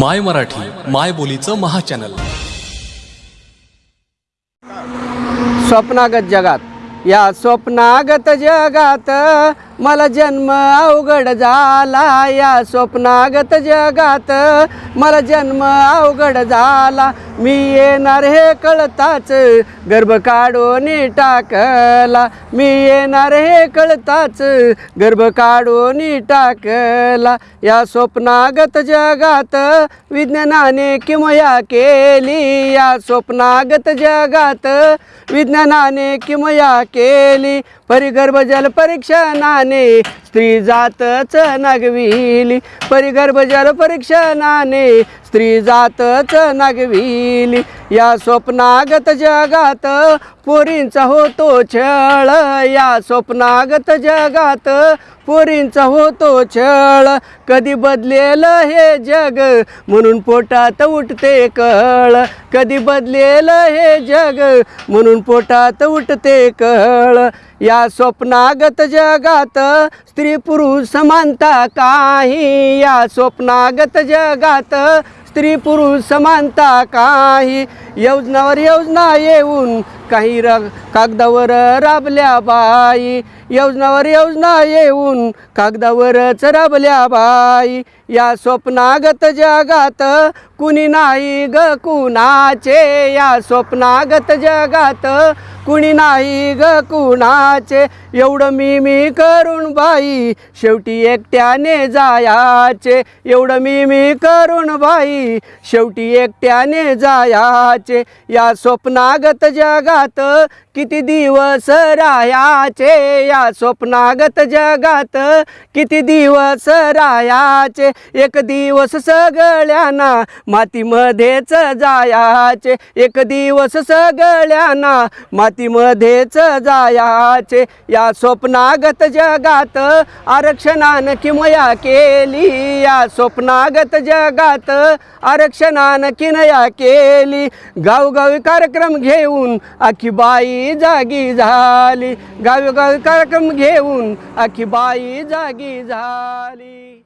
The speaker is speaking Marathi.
माय मराठी माय बोलीचं महाचॅनल. स्वप्नागत जगात या स्वप्नागत जगात मला जन्म अवघड झाला. या स्वप्नागत जगात मला जन्म अवघड झाला. मी येणार हे कळताच गर्भ काढून टाकला. मी येणार हे कळताच गर्भ काढून टाकला. या स्वप्नागत जगात विज्ञानाने किमया केली. या स्वप्नागत जगात विज्ञानाने किमया केली. परिगर्भ जल परीक्षणाने स्त्री जातच नागविली. परिगर्भ जल परीक्षणाने स्त्री जातच नागविली. या स्वप्नागत जगात पोरींचा होतो छळ. या स्वप्नागत जगात पोरींचा होतो छळ. कधी बदलेल हे जग म्हणून पोटात उठते कळ. कधी बदलेल हे जग म्हणून पोटात उठते कळ. या स्वप्नागत जगात स्त्री पुरुष समानता काही. या स्वप्नागत जगात स्त्री पुरुष समानता काही. योजनावर योजना येऊन काही र कागदावर राबल्या बाई. योजनावर योजना येऊन कागदावरच राबल्या बाई. या स्वप्नागत जगात कुणी नाही ग कुणाचे. या स्वप्नागत जगात कुणी नाही ग कुणाचे? एवढं मी मी करून बाई शेवटी एकट्याने जायाचे. एवढं मी मी करून बाई शेवटी एकट्याने जायाचे. या स्वप्नागत जगात किती दिवस रायाचे या स्वप्नागत जगात किती दिवस रायाचे एक दिवस सगळ्यांना मातीमध्येच जायाचे. एक दिवस सगळ्यांना मातीमध्येच जायाचे. या स्वप्नागत जगात आरक्षणानं किमया केली. या स्वप्नागत जगात आरक्षणानं किनया केली. गावगावी कार्यक्रम घेऊन आखी बाई जागी झाली. गावगावी कार्यक्रम घेऊन आखी बाई जागी झाली.